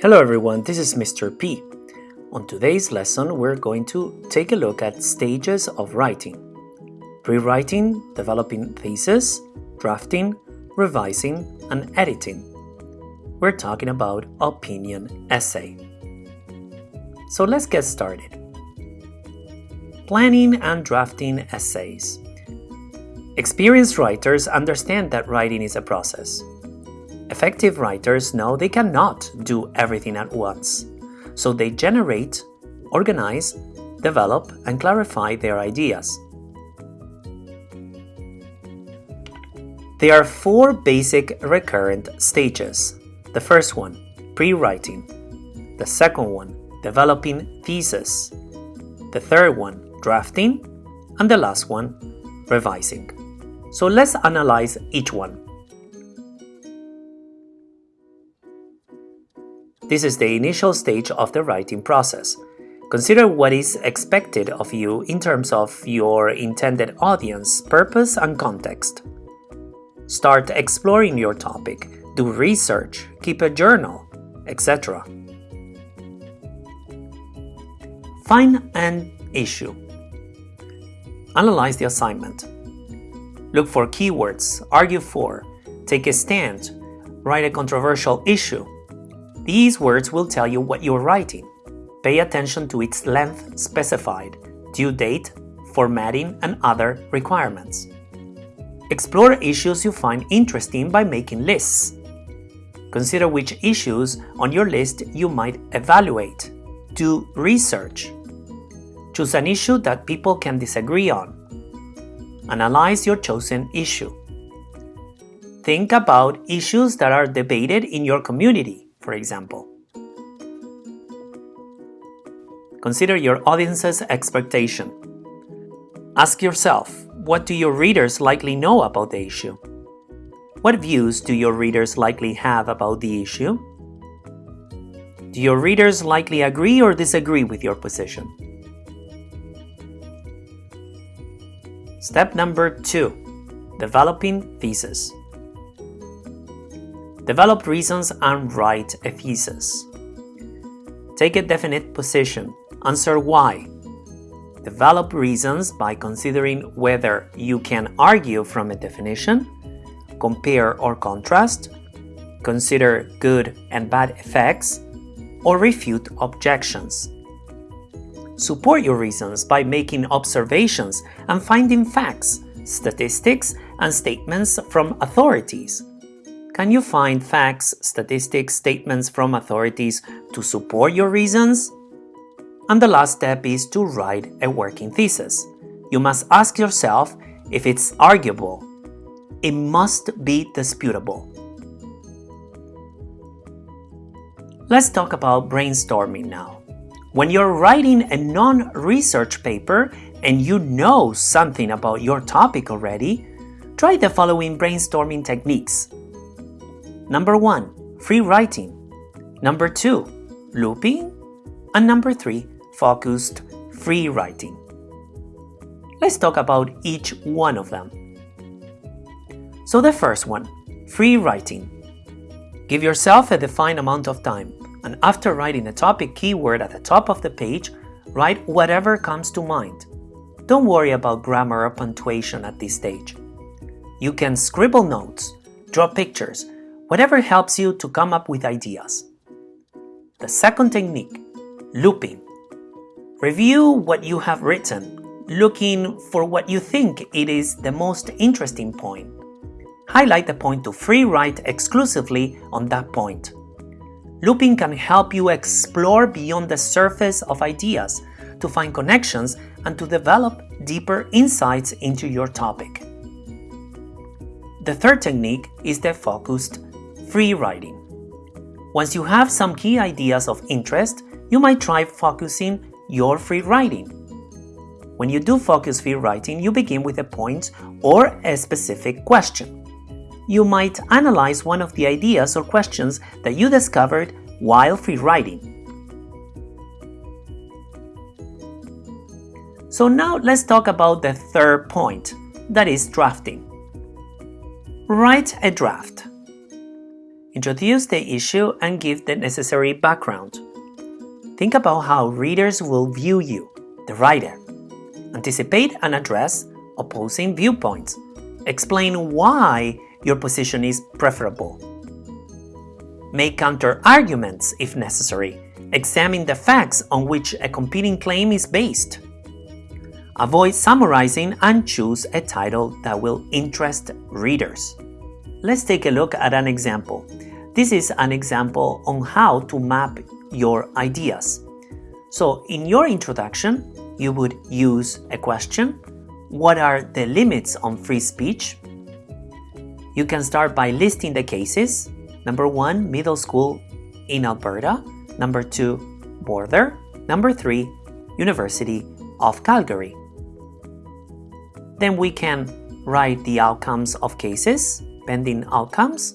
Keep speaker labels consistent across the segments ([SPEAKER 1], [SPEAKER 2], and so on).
[SPEAKER 1] Hello everyone, this is Mr. P. On today's lesson, we're going to take a look at stages of writing. Pre-writing, developing thesis, drafting, revising, and editing. We're talking about opinion essay. So let's get started. Planning and drafting essays. Experienced writers understand that writing is a process. Effective writers know they cannot do everything at once, so they generate, organize, develop, and clarify their ideas. There are four basic recurrent stages. The first one, pre-writing. The second one, developing thesis. The third one, drafting. And the last one, revising. So let's analyze each one. This is the initial stage of the writing process. Consider what is expected of you in terms of your intended audience, purpose, and context. Start exploring your topic, do research, keep a journal, etc. Find an issue. Analyze the assignment. Look for keywords, argue for, take a stand, write a controversial issue, these words will tell you what you're writing. Pay attention to its length specified, due date, formatting, and other requirements. Explore issues you find interesting by making lists. Consider which issues on your list you might evaluate. Do research. Choose an issue that people can disagree on. Analyze your chosen issue. Think about issues that are debated in your community for example. Consider your audience's expectation. Ask yourself, what do your readers likely know about the issue? What views do your readers likely have about the issue? Do your readers likely agree or disagree with your position? Step number two, developing thesis. Develop reasons and write a thesis. Take a definite position. Answer why. Develop reasons by considering whether you can argue from a definition, compare or contrast, consider good and bad effects, or refute objections. Support your reasons by making observations and finding facts, statistics, and statements from authorities. Can you find facts, statistics, statements from authorities to support your reasons? And the last step is to write a working thesis. You must ask yourself if it's arguable. It must be disputable. Let's talk about brainstorming now. When you're writing a non-research paper and you know something about your topic already, try the following brainstorming techniques. Number 1. Free writing. Number 2. Looping. And number 3. Focused free writing. Let's talk about each one of them. So the first one, free writing. Give yourself a defined amount of time, and after writing a topic keyword at the top of the page, write whatever comes to mind. Don't worry about grammar or punctuation at this stage. You can scribble notes, draw pictures, whatever helps you to come up with ideas. The second technique, looping. Review what you have written, looking for what you think it is the most interesting point. Highlight the point to free write exclusively on that point. Looping can help you explore beyond the surface of ideas, to find connections and to develop deeper insights into your topic. The third technique is the focused free writing. Once you have some key ideas of interest, you might try focusing your free writing. When you do focus free writing, you begin with a point or a specific question. You might analyze one of the ideas or questions that you discovered while free writing. So now let's talk about the third point, that is drafting. Write a draft. Introduce the issue and give the necessary background. Think about how readers will view you, the writer. Anticipate and address opposing viewpoints. Explain why your position is preferable. Make counter arguments if necessary. Examine the facts on which a competing claim is based. Avoid summarizing and choose a title that will interest readers. Let's take a look at an example. This is an example on how to map your ideas. So in your introduction, you would use a question. What are the limits on free speech? You can start by listing the cases. Number one, middle school in Alberta. Number two, border. Number three, University of Calgary. Then we can write the outcomes of cases, pending outcomes.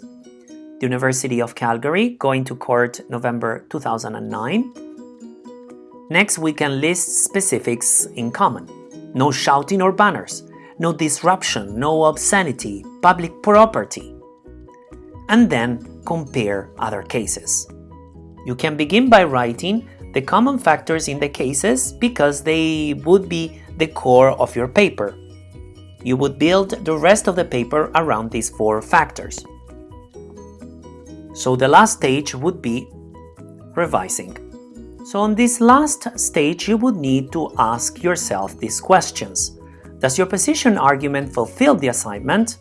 [SPEAKER 1] University of Calgary going to court November 2009. Next, we can list specifics in common. No shouting or banners, no disruption, no obscenity, public property. And then compare other cases. You can begin by writing the common factors in the cases because they would be the core of your paper. You would build the rest of the paper around these four factors. So the last stage would be revising. So on this last stage, you would need to ask yourself these questions. Does your position argument fulfill the assignment?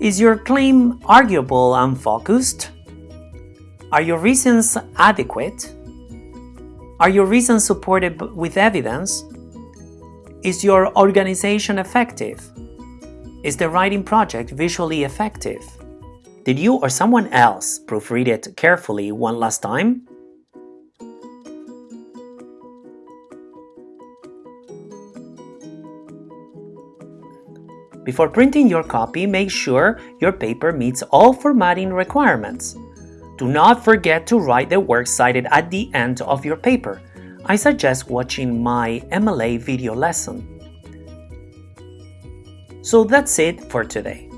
[SPEAKER 1] Is your claim arguable and focused? Are your reasons adequate? Are your reasons supported with evidence? Is your organization effective? Is the writing project visually effective? Did you or someone else proofread it carefully one last time? Before printing your copy, make sure your paper meets all formatting requirements. Do not forget to write the works cited at the end of your paper I suggest watching my MLA video lesson. So that's it for today.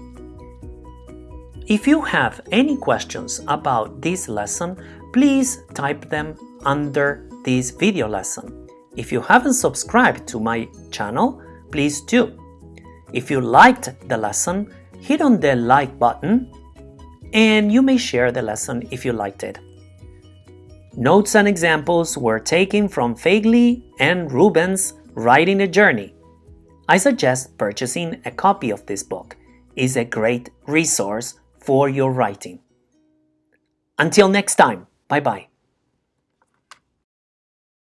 [SPEAKER 1] If you have any questions about this lesson, please type them under this video lesson. If you haven't subscribed to my channel, please do. If you liked the lesson, hit on the like button and you may share the lesson if you liked it. Notes and examples were taken from Faigley and Rubens' Writing a Journey. I suggest purchasing a copy of this book. is a great resource for your writing. Until next time, bye bye.